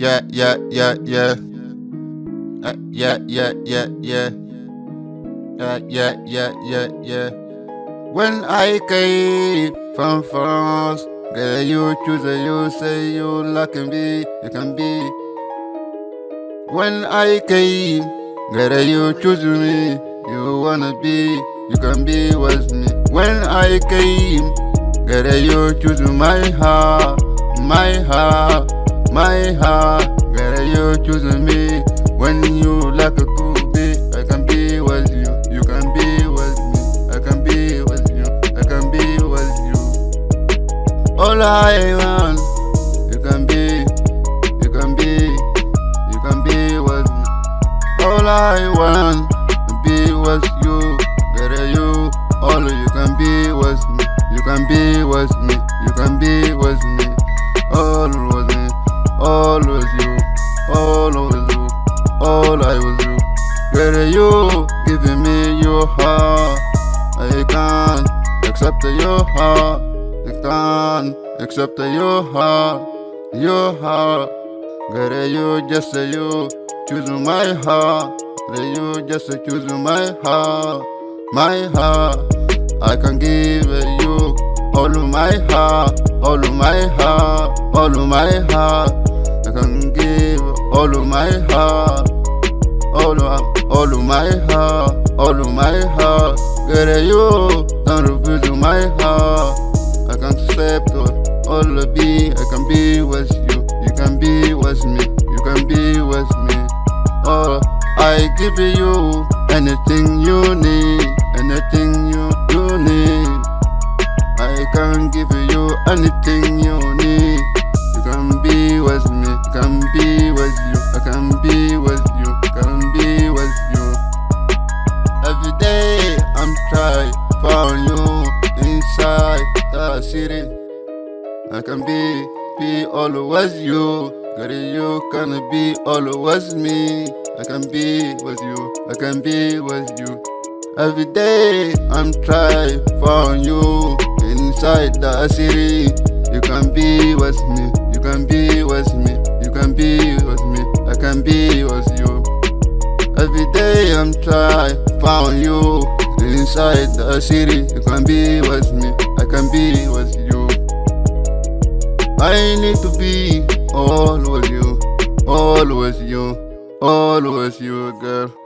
yeah, yeah, yeah, yeah. Uh, yeah, yeah, yeah, yeah. Uh, yeah, yeah, yeah, yeah. When I came from France, girl, you choose you say you like be, you can be. When I came, girl, you choose me, you wanna be, you can be with me. When I came, girl, you choose my heart, my heart, my heart. Girl, you choose me when you like a cool bit. I can be with you, you can be with me. I can be with you, I can be with you. All I want, you can be, you can be, you can be with me. All I want be with you, girl, you. All you can be with me, you can be with me, you can be with me. All with you giving me your heart, I can't accept your heart, I can't accept your heart, your heart. Girl, you just say you choose my heart. Girl, you just choose my heart, my heart. I can give you all of my heart, all of my heart, all of my heart. I can give all of my heart, all of my heart, all of my heart. Girl, you don't refuse my heart. I can accept all, all of be. I can be with you. You can be with me. You can be with me. Oh, I give you anything you need, anything you you need. I can give you anything you need. You can be with me. You can be with you. I'm trying for you inside the city. I can be, be always you. Girl, you can be always me. I can be with you. I can be with you. Every day I'm trying for you inside the city. You can be with me. You can be with me. You can be with me. I can be with you. Every day I'm trying for you inside the city. You can be with me. I can be with you. I need to be all with you, all with you, all with you, girl.